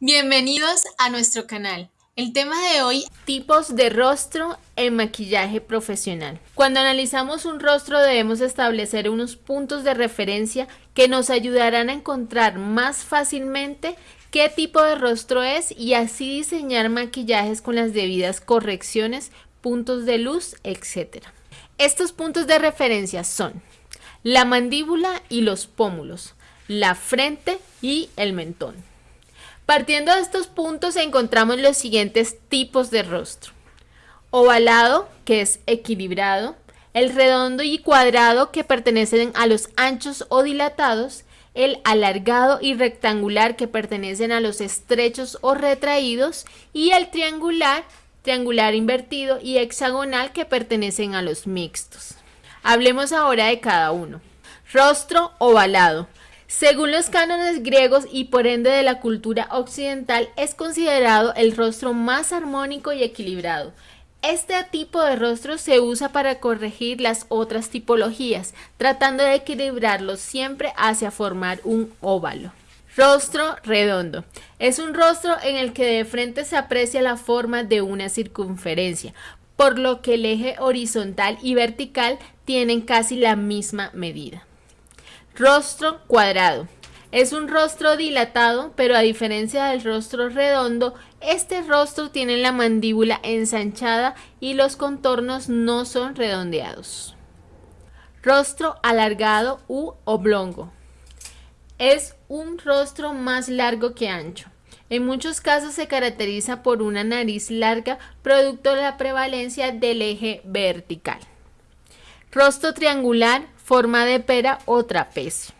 Bienvenidos a nuestro canal. El tema de hoy, tipos de rostro en maquillaje profesional. Cuando analizamos un rostro debemos establecer unos puntos de referencia que nos ayudarán a encontrar más fácilmente qué tipo de rostro es y así diseñar maquillajes con las debidas correcciones, puntos de luz, etc. Estos puntos de referencia son la mandíbula y los pómulos, la frente y el mentón. Partiendo de estos puntos encontramos los siguientes tipos de rostro. Ovalado, que es equilibrado, el redondo y cuadrado, que pertenecen a los anchos o dilatados, el alargado y rectangular, que pertenecen a los estrechos o retraídos, y el triangular, triangular invertido y hexagonal, que pertenecen a los mixtos. Hablemos ahora de cada uno. Rostro ovalado. Según los cánones griegos y por ende de la cultura occidental, es considerado el rostro más armónico y equilibrado. Este tipo de rostro se usa para corregir las otras tipologías, tratando de equilibrarlos siempre hacia formar un óvalo. Rostro redondo. Es un rostro en el que de frente se aprecia la forma de una circunferencia, por lo que el eje horizontal y vertical tienen casi la misma medida. Rostro cuadrado. Es un rostro dilatado, pero a diferencia del rostro redondo, este rostro tiene la mandíbula ensanchada y los contornos no son redondeados. Rostro alargado u oblongo. Es un rostro más largo que ancho. En muchos casos se caracteriza por una nariz larga, producto de la prevalencia del eje vertical. Rostro triangular forma de pera o trapecio.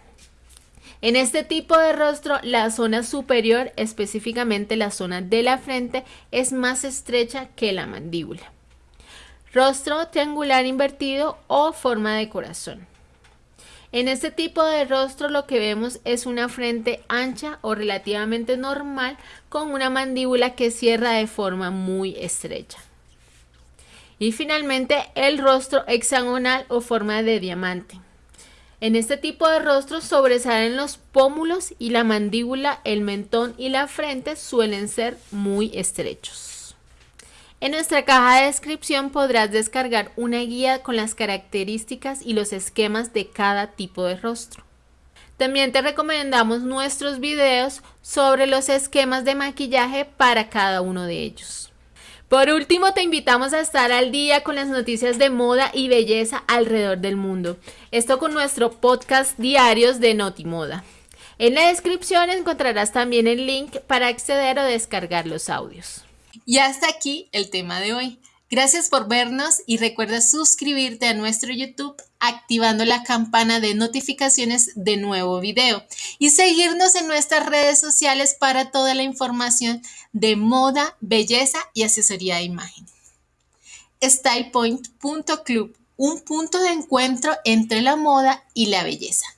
En este tipo de rostro, la zona superior, específicamente la zona de la frente, es más estrecha que la mandíbula. Rostro triangular invertido o forma de corazón. En este tipo de rostro lo que vemos es una frente ancha o relativamente normal con una mandíbula que cierra de forma muy estrecha. Y finalmente el rostro hexagonal o forma de diamante. En este tipo de rostros sobresalen los pómulos y la mandíbula, el mentón y la frente suelen ser muy estrechos. En nuestra caja de descripción podrás descargar una guía con las características y los esquemas de cada tipo de rostro. También te recomendamos nuestros videos sobre los esquemas de maquillaje para cada uno de ellos. Por último, te invitamos a estar al día con las noticias de moda y belleza alrededor del mundo. Esto con nuestro podcast diarios de Notimoda. En la descripción encontrarás también el link para acceder o descargar los audios. Y hasta aquí el tema de hoy. Gracias por vernos y recuerda suscribirte a nuestro YouTube activando la campana de notificaciones de nuevo video y seguirnos en nuestras redes sociales para toda la información de moda, belleza y asesoría de imagen. StylePoint.club, un punto de encuentro entre la moda y la belleza.